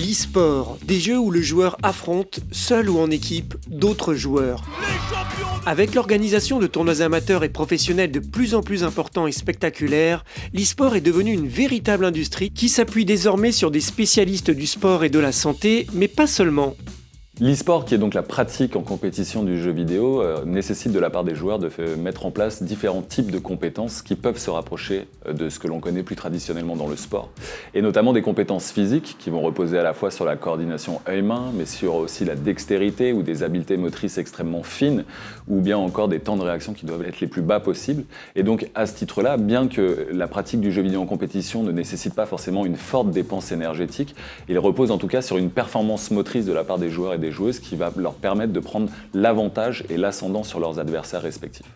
e-sport, des jeux où le joueur affronte, seul ou en équipe, d'autres joueurs. Avec l'organisation de tournois amateurs et professionnels de plus en plus importants et spectaculaires, l'e-sport est devenu une véritable industrie qui s'appuie désormais sur des spécialistes du sport et de la santé, mais pas seulement. L'e-sport, qui est donc la pratique en compétition du jeu vidéo, euh, nécessite de la part des joueurs de mettre en place différents types de compétences qui peuvent se rapprocher euh, de ce que l'on connaît plus traditionnellement dans le sport. Et notamment des compétences physiques qui vont reposer à la fois sur la coordination œil-main, mais sur aussi la dextérité ou des habiletés motrices extrêmement fines, ou bien encore des temps de réaction qui doivent être les plus bas possibles. Et donc à ce titre-là, bien que la pratique du jeu vidéo en compétition ne nécessite pas forcément une forte dépense énergétique, il repose en tout cas sur une performance motrice de la part des joueurs et des joueuses qui va leur permettre de prendre l'avantage et l'ascendant sur leurs adversaires respectifs.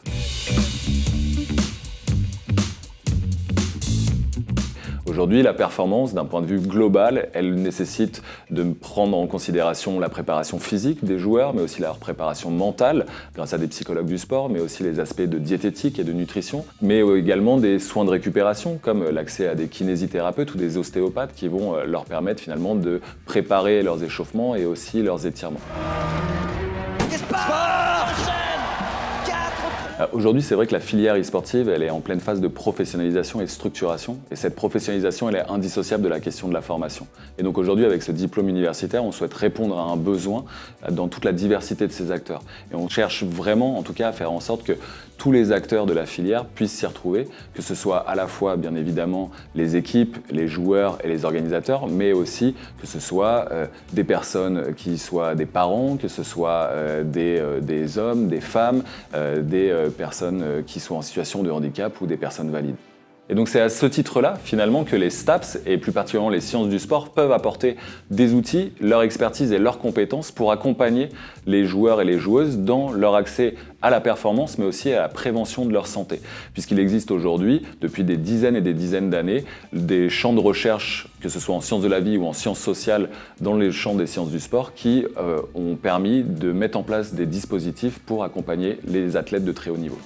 Aujourd'hui, la performance, d'un point de vue global, elle nécessite de prendre en considération la préparation physique des joueurs, mais aussi leur préparation mentale, grâce à des psychologues du sport, mais aussi les aspects de diététique et de nutrition, mais également des soins de récupération, comme l'accès à des kinésithérapeutes ou des ostéopathes qui vont euh, leur permettre finalement de préparer leurs échauffements et aussi leurs étirements. Euh, aujourd'hui, c'est vrai que la filière e-sportive, elle est en pleine phase de professionnalisation et de structuration. Et cette professionnalisation, elle est indissociable de la question de la formation. Et donc aujourd'hui, avec ce diplôme universitaire, on souhaite répondre à un besoin euh, dans toute la diversité de ces acteurs. Et on cherche vraiment, en tout cas, à faire en sorte que tous les acteurs de la filière puissent s'y retrouver, que ce soit à la fois, bien évidemment, les équipes, les joueurs et les organisateurs, mais aussi que ce soit euh, des personnes qui soient des parents, que ce soit des, des, hommes, des femmes, des personnes euh, qui sont en situation de handicap ou des personnes valides. Et donc c'est à ce titre-là, finalement, que les STAPS, et plus particulièrement les sciences du sport, peuvent apporter des outils, leur expertise et leurs compétences pour accompagner les joueurs et les joueuses dans leur accès à la performance, mais aussi à la prévention de leur santé. Puisqu'il existe aujourd'hui, depuis des dizaines et des dizaines d'années, des champs de recherche, que ce soit en sciences de la vie ou en sciences sociales, dans les champs des sciences du sport, qui euh, ont permis de mettre en place des dispositifs pour accompagner les athlètes de très haut niveau.